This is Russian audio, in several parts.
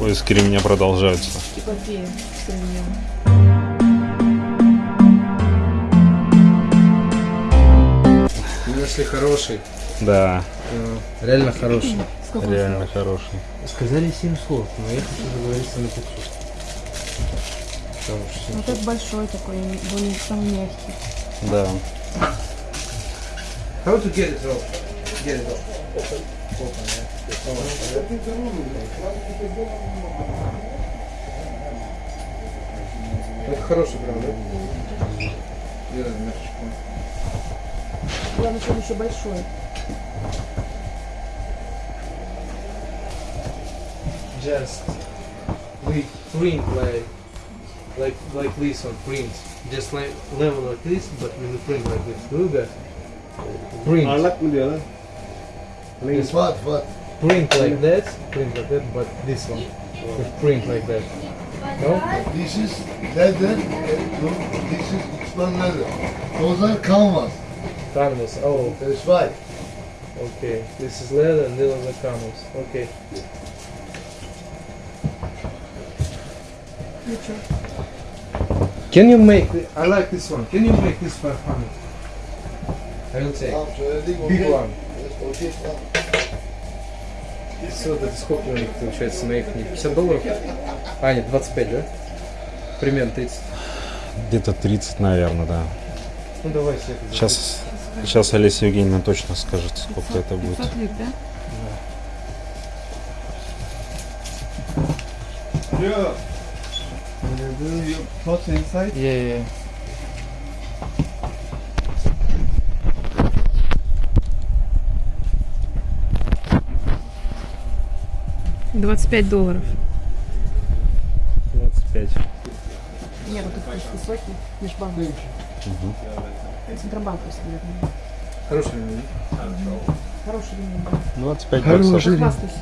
Поиски ремня продолжаются. Эпопея. Мы нашли хороший. Да, э, Реально хороший. Сколько реально хороший. Сказали 700, но я хочу договориться на 500. Потому что стоит? Вот этот большой такой, он самый мягкий. Да. How to get it off? Get it off. Open. Open, yeah. Это хороший прям, да? И размерчик. Главное, что он еще большой. Just we print like like like this on print. Just like level like this, but we will print like this. Look at print. It's what, what? Print like that, print like that, but this one, we print like that. No? This is leather, uh, no, this is X1 leather. Those are canvas. Canvas. Oh, That's right. okay. This is leather and those are canvas. Okay. Can you make? I like this one. Can you make this 500? I will take. Big one. Okay, tamam. Все, это сколько у них получается на их? 50 долларов? А, нет, 25, да? Примерно 30. Где-то 30, наверное, да. Ну давай все это. Сейчас, сейчас Олеся Евгеньевна точно скажет, сколько это будет. 500 лит, да? Yeah. Uh, you put inside. Yeah, yeah. 25 долларов. 25. Нет, вот тут просто высокий, межбанковский. Центробанковский, наверное. Хороший ремень. Хороший ремень, да. 25 Хороший. баксов. Хвастайся.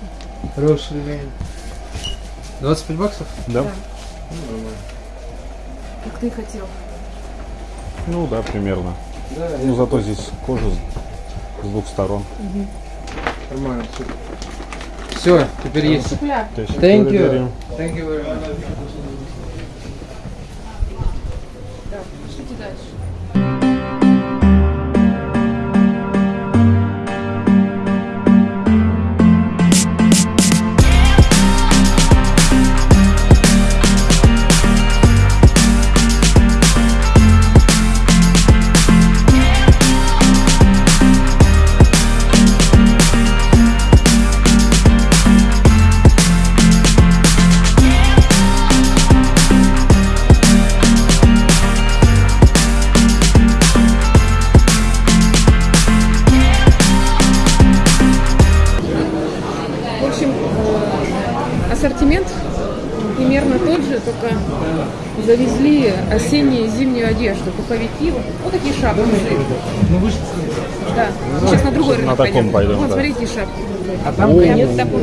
Хороший ремень. 25 баксов? Да? Да. Ну, нормально. Как ты хотел. Ну да, примерно. Да, Ну зато здесь кожа с, двух сторон. нормально. Все, теперь есть. Шикуляр. То есть Thank you. благодарю. Thank you very much. Пуховики, вот, вот такие шапки. Ну вы же Да. Сейчас на другой рынок на таком пойдем, Вот, да. смотрите, шапки. А там конец такой.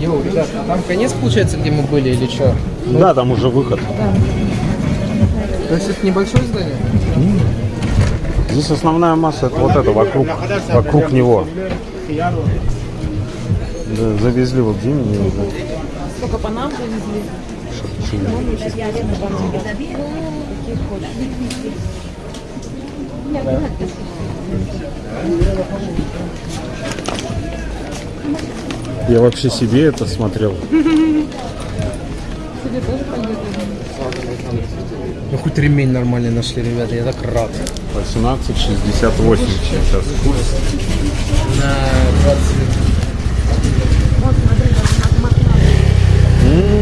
Йоу, ребят, там конец получается, где мы были или что? Да, там уже выход. То есть это небольшое здание? Здесь основная масса это вот это вокруг, вокруг него. Да, завезли вот зимний, не знаю. Сколько по нам завезли? Я вообще себе это смотрел. Тебе тоже пойдет? Ну хоть ремень нормальный нашли, ребята, я так рад. 18,68 сейчас курс. На 20 Вот, смотри, там мат- мат-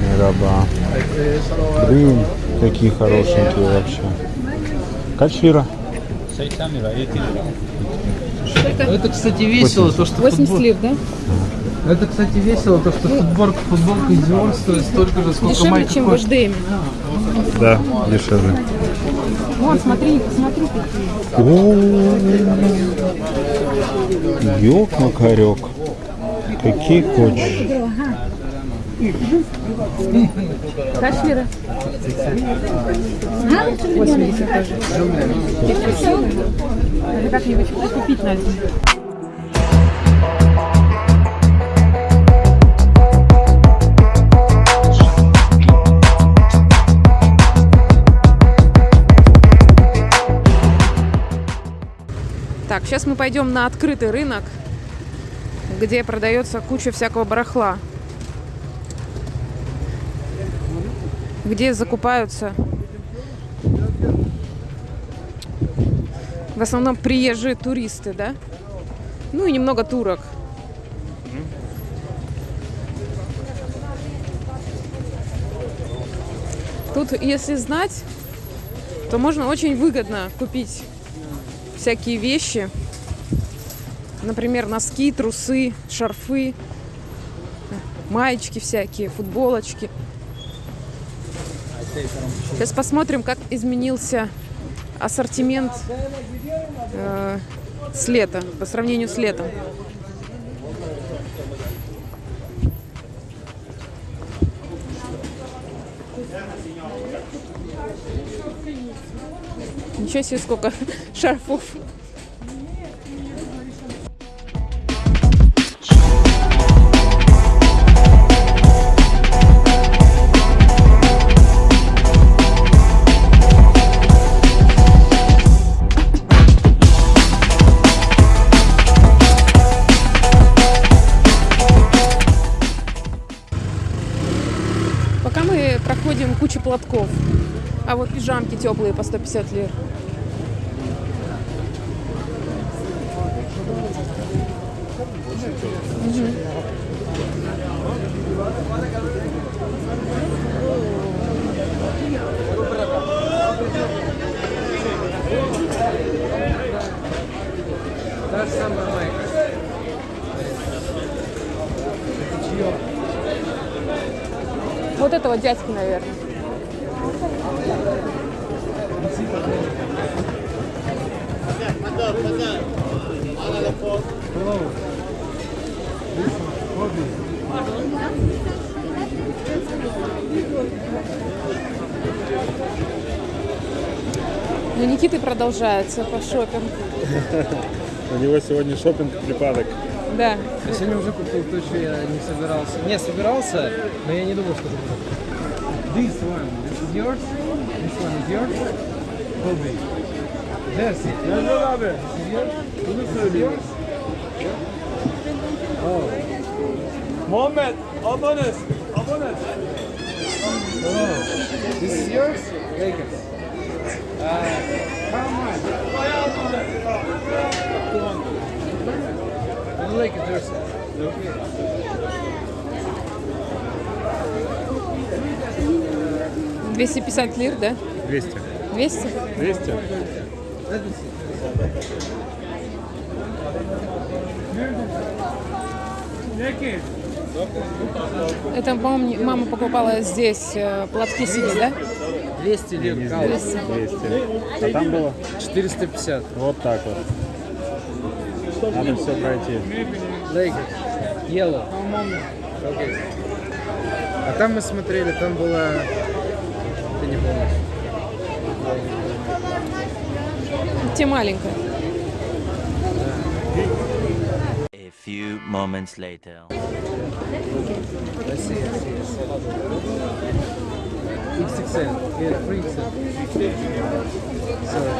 Мераба. Блин, какие хорошенькие вообще. Качвира. Это, кстати, весело, то, что 80 футбол- лир, да? Это, кстати, весело, то, что футболка, футболка Dior стоит столько же, сколько Дешевле, майка чем в коштует. HDM. Да, дешевле. Вот, смотри, посмотри, какие. Ёк, макарек. Какие хочешь. Kaç lira? 80. Ha? 80 как-нибудь купить надо. Так, сейчас мы пойдем на открытый рынок, где продается куча всякого барахла. Где закупаются в основном приезжие туристы, да? Ну и немного турок. Тут, если знать, то можно очень выгодно купить всякие вещи. Например, носки, трусы, шарфы, маечки всякие, футболочки. Сейчас посмотрим, как изменился ассортимент э, с лета по сравнению с летом. Ничего себе, сколько шарфов. Теплые по 150 лир. Вот этого дядьки, наверное. Ну, Никиты продолжается по шопинг. У него сегодня шопинг припадок. Да. Я сегодня уже купил то, что я не собирался. Не, собирался, но я не думал, что это будет. This one, this is yours? This one is yours? Kobe. Yes. Mehmet abi. This is yours? Bunu This is söyleyeyim. yours? Muhammed, abones. Abones. Oh. This is yours? Lakers. Uh, how much? Ну, Lakers jersey. Okay. 250 лир, да? 200. 200? 200? Это, по-моему, мама покупала здесь э, платки себе, да? 200 лир. Не Кал. здесь. 200. А там было 450. вот так вот. Надо все пройти. Lakers. Yellow. Окей. А там мы смотрели, там была... Ты не помнишь. Те маленькая. A few moments later. XXL. Yeah, 3XL. Sorry.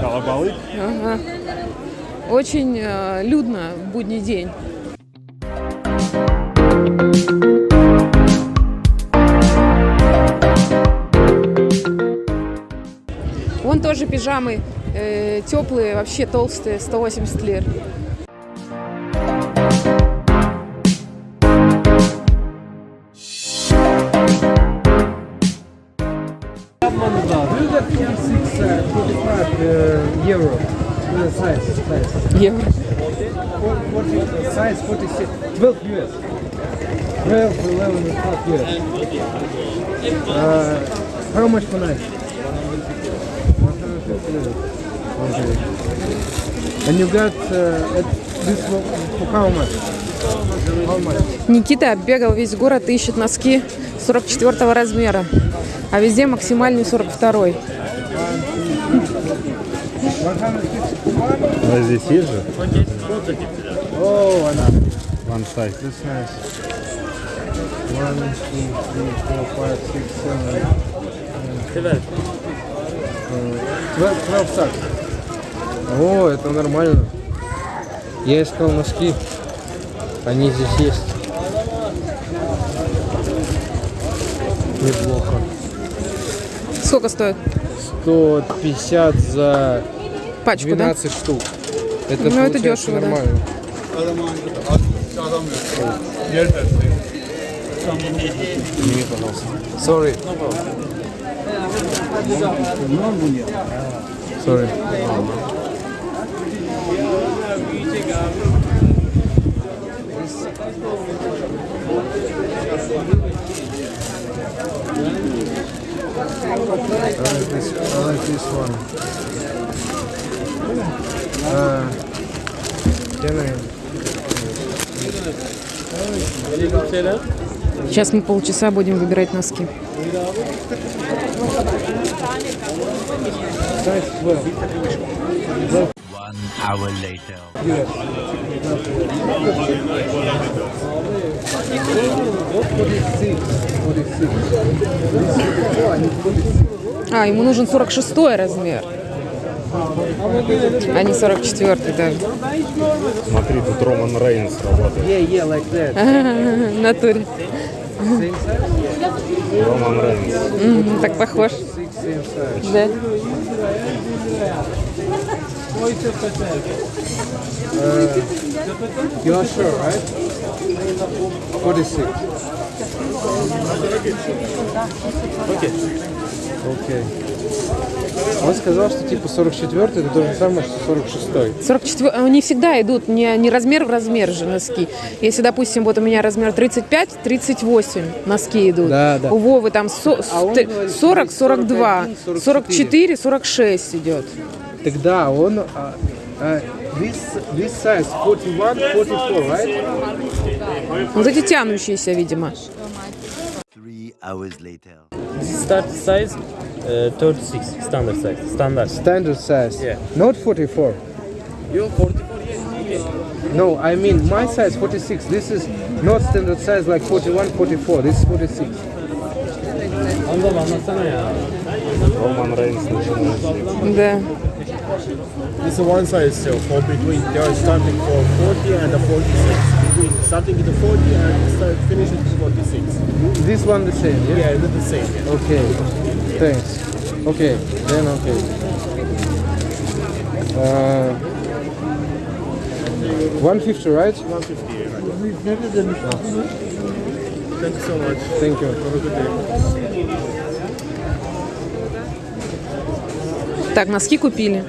Колобалы. Ага. Очень э, людно в будний день. Вон тоже пижамы э, теплые, вообще толстые, 180 лир. Do that 46, uh, 45 uh, euro. Uh, size, size. Евро. 46? 12 US. 12, 11, and 12 US. Uh, how much for night? 150 euros. Okay. And you got uh, this for, how much? How much? Никита оббегал весь город и ищет носки 44 размера, а везде максимальный 42. 150. А здесь есть же? Oh, она. One size. That's nice. One, two, three, four, five, six, seven. 12 socks. О, это нормально. Я искал носки. Они здесь есть. Неплохо. Сколько стоит? 150 за Пачку, да? 12 штук. Это, Ну, это дешево, да. нормально. Сними, пожалуйста. Sorry. Sorry. Like this, I like this one. Uh, can I? Сейчас мы полчаса будем выбирать носки. Size 12. One hour later. А, ему нужен 46 размер. А не 44 даже. Смотри, тут Роман Рейнс работает. Yeah, yeah, like that. Натуре. Роман Рейнс. Так похож. Six, same size. Да. You are sure, right? 46. Окей. Окей. Он сказал, что типа 44 это то же самое, что 46. 44, они всегда идут не, не размер в размер же носки. Если, допустим, вот у меня размер 35, 38 носки идут. Да, да. У Вовы там со- А он ст- говорит, 40, 42, 41, 44, 46 идет. Тогда он... а, а, this, this size 41, 44, right? Вот эти тянущиеся, видимо. Three hours later. This start size uh, 36 standard size standard Standard size. Yeah. Not 44. you 44 No, I mean my size 46. This is not standard size like 41, 44. This is 46. Anladım anlatsana ya. Роман Рейнс начинается. Да. This is one size still for between they are starting for 40 and the 46. Between starting with the 40 and start finishing with 46. This one the same, yeah? Yeah, the same. Yeah. Okay, thanks. Okay, then okay. Uh, 150, right? 150. Right? Thank you so much. Thank you. Have a good day. Так, носки купили.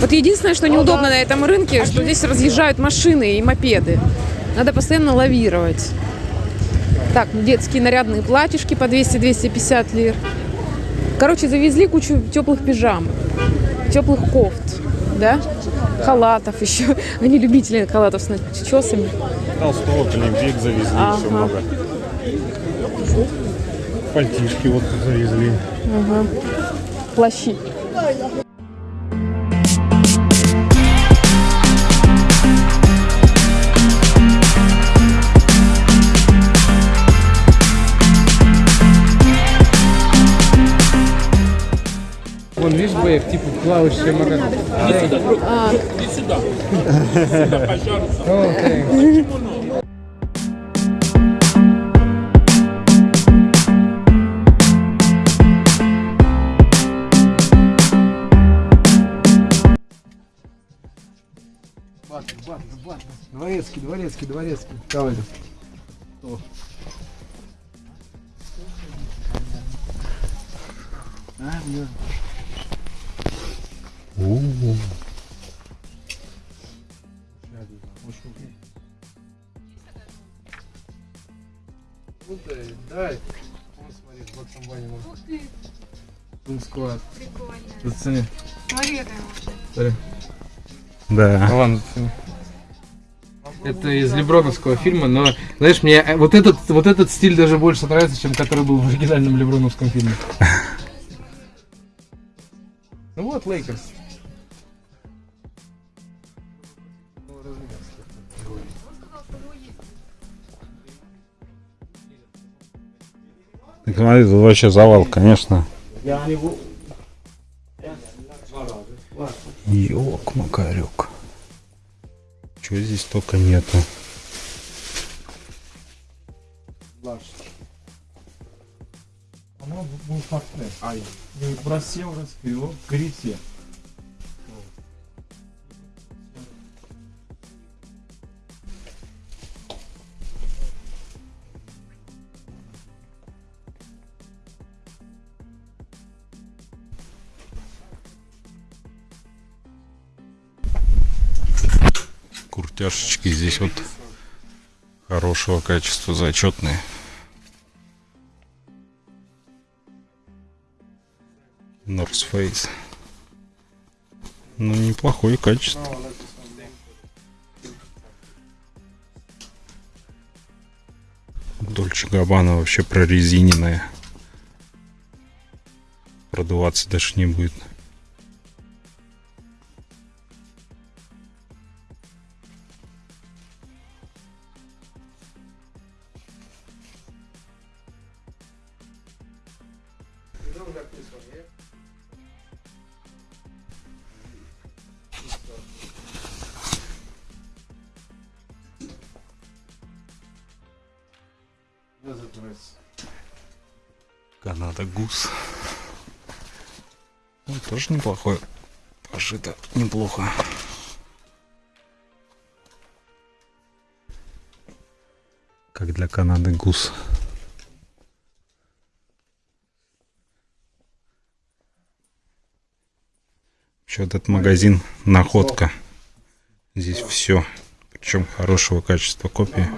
Вот единственное, что неудобно на этом рынке, что здесь разъезжают машины и мопеды. Надо постоянно лавировать. Так, детские нарядные платьишки по 200-250 лир. Короче, завезли кучу теплых пижам, теплых кофт, да? Халатов еще. Они любители халатов с начесами. Толстовок, Олимпик завезли, Ага. все много. Пальтишки вот завезли. Плащи. Вон, видишь, боек, типа плавающая макака. Иди сюда. О, thanks. Дворецкий, дворецкий, дворецкий. Давай. Дай. Вон, смотри, с Багзом Банни Ух ты. Склад. Прикольно. Зацени. Смотри. Да. Вон, зацени. Это из Леброновского фильма, но, знаешь, мне э, вот этот, вот этот стиль даже больше нравится, чем который был в оригинальном Леброновском фильме. Ну вот, Лейкерс. Смотри, тут вообще завал, конечно. Ёк, макарек. Чего здесь только нету. Просел, раскрыл, крите. Куртяшечки здесь вот хорошего качества, зачетные. North Face. Ну, неплохое качество. Дольче Габбана вообще прорезиненная. Продуваться даже не будет. Гус. Ну, тоже неплохой. Пошито неплохо. Как для Канады Гус. Вот этот магазин находка. Здесь все. Причем хорошего качества копии.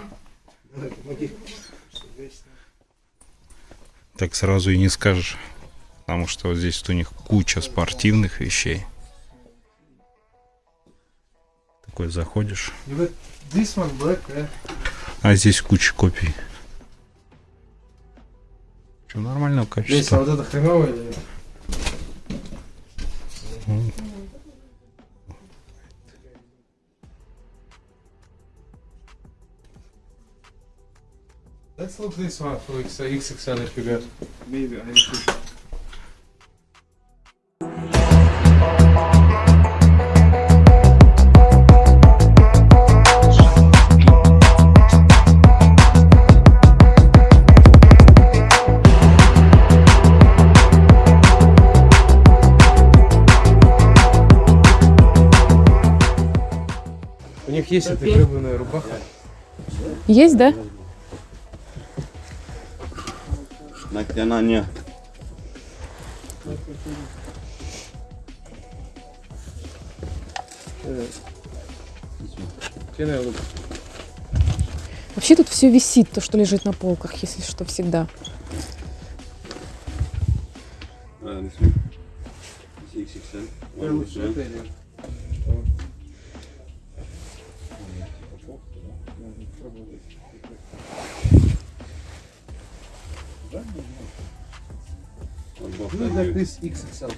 Так сразу и не скажешь. Потому что вот здесь у них куча спортивных вещей. Такой заходишь, а здесь куча копий. Что нормального Здесь, а качества. вот это хреновое или look this one for X- XXL if you got. Maybe I should. У них есть эта гребаная рубаха. Есть, да? Look? Вообще тут все висит, то, что лежит на полках, если что, всегда. This one. One this XXL.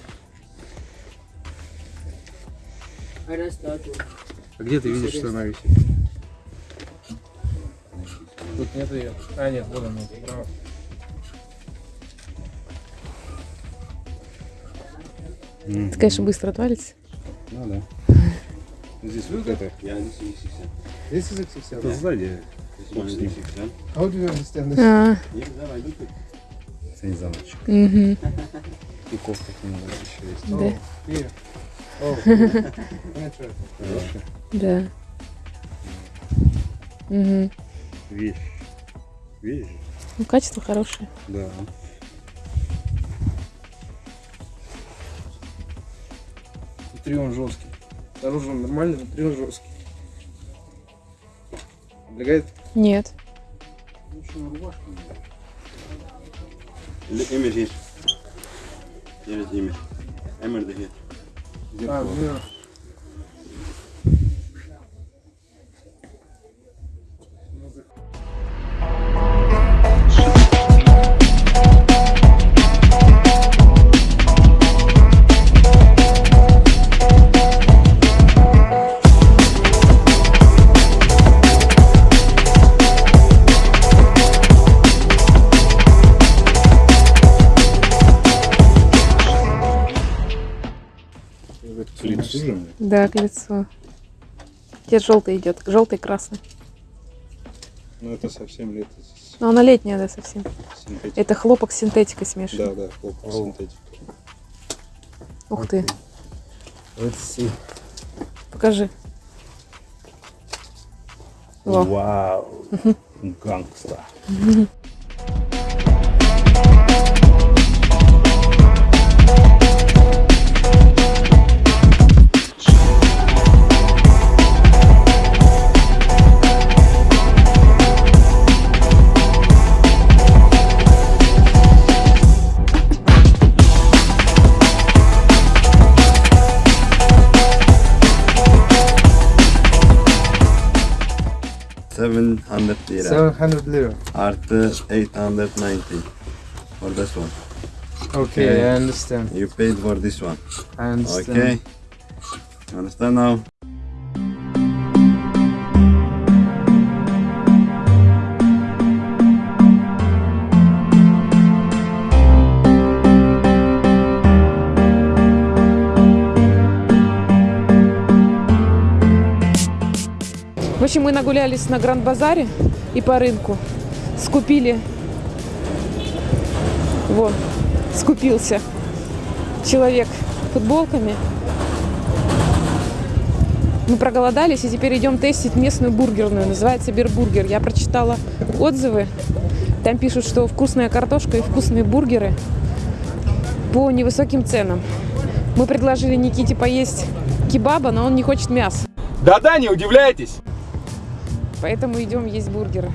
А где ты видишь, что она висит? Тут нет ее. А, нет, вот она, справа. Это, конечно, быстро отвалится. Ну да. Здесь вот это. This is XXL. Это сзади. How do you understand this? А, Yeah, I look at. Это не замочек. мгм, И кофта к нему еще есть. да, да. Мгм. Вещь. Вещь? Ну, качество хорошее. Да. Внутри он жесткий. Снаружи он нормальный, внутри он жесткий. Облегает? Нет. The image here. Here is image. Emerald here. А, же. Да, к лицу. Где желтый идет? Желтый, красный. Ну это совсем лето. Но она летняя, да, совсем. Синтетика. Это хлопок с синтетикой смешан. Да, да, хлопок, синтетика. Ух ты, Let's see. покажи. Вау. Гангста. Seven hundred lira. 700 lira. Artı 890 for this one. Okay, I understand. You paid for this one. I understand. Okay. You understand now? В общем, мы нагулялись на Гранд-базаре и по рынку. Скупили. Вот, скупился человек футболками. Мы проголодались и теперь идем тестить местную бургерную. Называется Бирбургер. Я прочитала отзывы. Там пишут, что вкусная картошка и вкусные бургеры по невысоким ценам. Мы предложили Никите поесть кебаба, но он не хочет мяса. Да-да, не удивляйтесь. Поэтому идем есть бургеры.